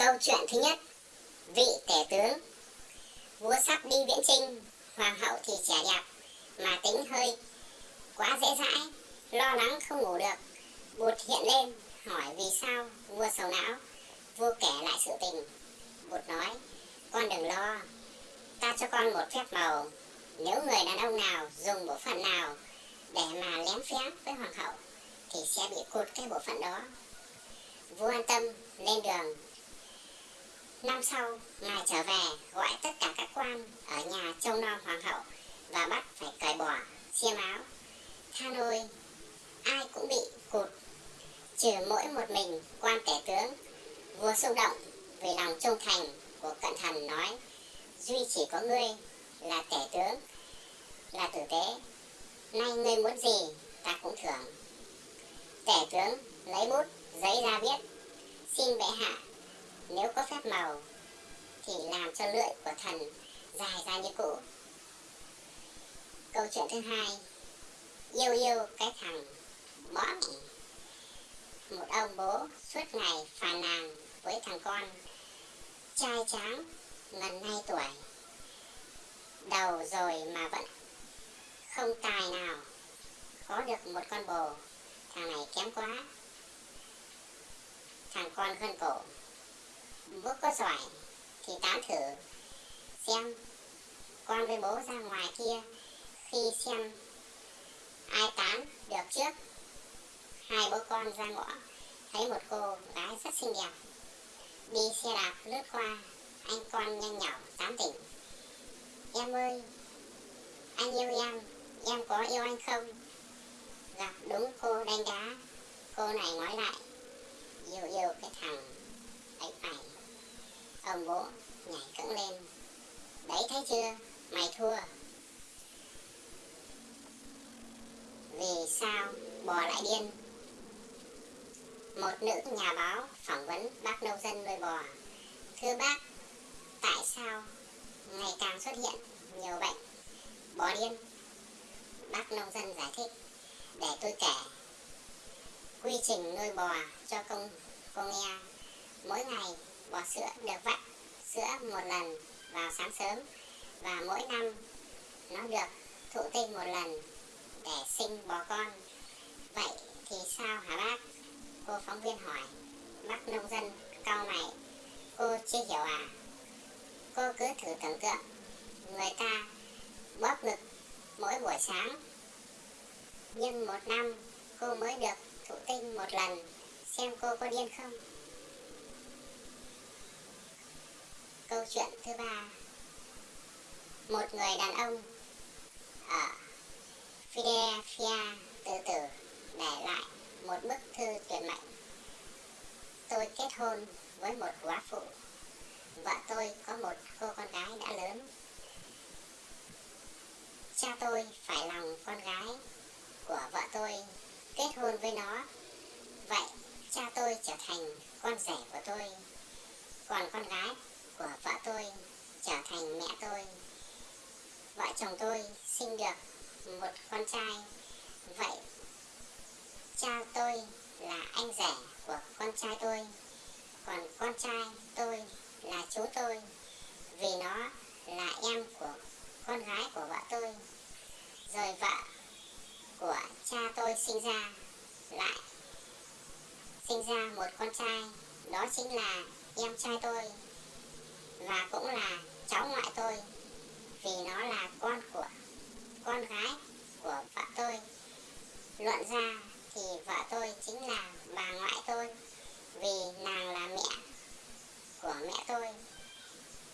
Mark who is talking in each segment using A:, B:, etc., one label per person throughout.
A: Câu chuyện thứ nhất. Vị tể tướng. Vua sắp đi viễn trinh Hoàng hậu thì trẻ đẹp, Mà tính hơi quá dễ dãi, Lo lắng không ngủ được. Bụt hiện lên, hỏi vì sao vua sầu não, Vua kể lại sự tình. Bụt nói, Con đừng lo, Ta cho con một phép màu. Nếu người đàn ông nào dùng bộ phận nào Để mà lén phép với hoàng hậu, Thì sẽ bị cụt cái bộ phận đó. Vua an tâm, lên đường. Năm sau, ngài trở về gọi tất cả các quan ở nhà trông nom hoàng hậu và bắt phải cởi bỏ xiêm áo. Tha nôi, ai cũng bị cụt, trừ mỗi một mình quan tể tướng. Vua xúc động vì lòng trung thành của cận thần nói, duy chỉ có ngươi là tể tướng, là tử tế. Nay ngươi muốn gì, ta cũng thưởng. Tể tướng lấy bút, giấy ra viết, xin bệ hạ nếu có phép màu, thì làm cho lưỡi của thần dài ra như cũ. Câu chuyện thứ hai, yêu yêu cái thằng bó một ông bố suốt ngày phàn nàn với thằng con trai tráng gần nay tuổi. Đầu rồi mà vẫn không tài nào có được một con bồ. Thằng này kém quá. Thằng con gân cổ bố có giỏi, thì tán thử, xem con với bố ra ngoài kia, khi xem ai tán được trước. Hai bố con ra ngõ, thấy một cô gái rất xinh đẹp, đi xe đạp lướt qua, anh con nhanh nhỏ tán tỉnh. Em ơi, anh yêu em em có yêu anh không? Gặp đúng cô đánh đá, cô này nói lại, yêu yêu cái thằng ấy phải ông bố nhảy cẫng lên. Đấy, thấy chưa? Mày thua. Vì sao bò lại điên. Một nữ nhà báo phỏng vấn bác nông dân nuôi bò. Thưa bác, tại sao ngày càng xuất hiện nhiều bệnh? Bò điên. Bác nông dân giải thích, để tôi kể quy trình nuôi bò cho công cô nghe. Mỗi ngày bò sữa được vắt sữa một lần vào sáng sớm và mỗi năm nó được thụ tinh một lần để sinh bò con. Vậy thì sao hả bác? Cô phóng viên hỏi. Bác nông dân cau mày, cô chưa hiểu à? Cô cứ thử tưởng tượng, người ta bóp ngực mỗi buổi sáng. Nhưng một năm cô mới được thụ tinh một lần. Xem cô có điên không? Câu chuyện thứ ba. Một người đàn ông ở Philadelphia từ từ để lại một bức thư tuyệt mệnh. Tôi kết hôn với một quá phụ. Vợ tôi có một cô con gái đã lớn. Cha tôi phải lòng con gái của vợ tôi kết hôn với nó. Vậy cha tôi trở thành con rể của tôi. Còn con gái của vợ tôi trở thành mẹ tôi. Vợ chồng tôi sinh được một con trai. Vậy cha tôi là anh rể của con trai tôi. Còn con trai tôi là chú tôi, vì nó là em của con gái của vợ tôi. Rồi vợ của cha tôi sinh ra lại, sinh ra một con trai. Đó chính là em trai tôi và cũng là cháu ngoại tôi, vì nó là con của, con gái của vợ tôi. Luận ra thì vợ tôi chính là bà ngoại tôi, vì nàng là mẹ của mẹ tôi.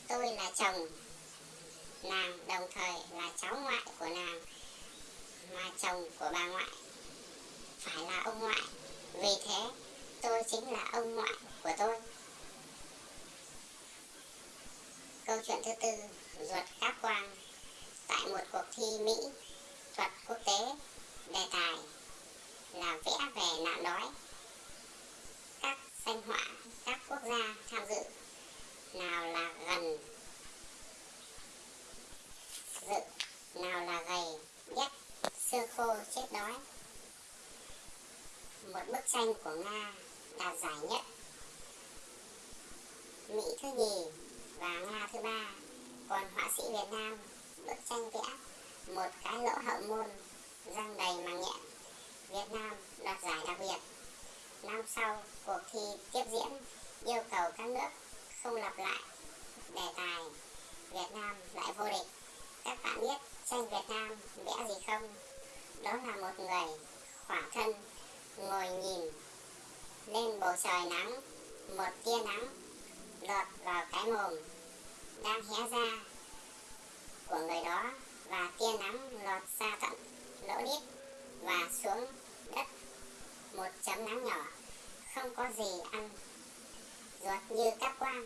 A: Tôi là chồng, nàng đồng thời là cháu ngoại của nàng, mà chồng của bà ngoại phải là ông ngoại. Vì thế, tôi chính là ông ngoại của tôi. Câu chuyện thứ tư ruột khắc quang tại một cuộc thi mỹ thuật quốc tế, đề tài là vẽ về nạn đói. Các danh họa, các quốc gia tham dự nào là gần, dự nào là gầy nhất xương khô, chết đói. Một bức tranh của nga đạt giải nhất. Mỹ thứ nhì và Nga thứ ba. Còn họa sĩ Việt Nam bức tranh vẽ một cái lỗ hậu môn răng đầy màng nhện. Việt Nam đoạt giải đặc biệt. Năm sau, cuộc thi tiếp diễn yêu cầu các nước không lặp lại đề tài Việt Nam lại vô địch. Các bạn biết tranh Việt Nam vẽ gì không? Đó là một người khỏa thân ngồi nhìn lên bầu trời nắng, một tia nắng cái mồm đang hé ra của người đó và tia nắng lọt xa tận lỗ đít và xuống đất một chấm nắng nhỏ, không có gì ăn, ruột như các quang.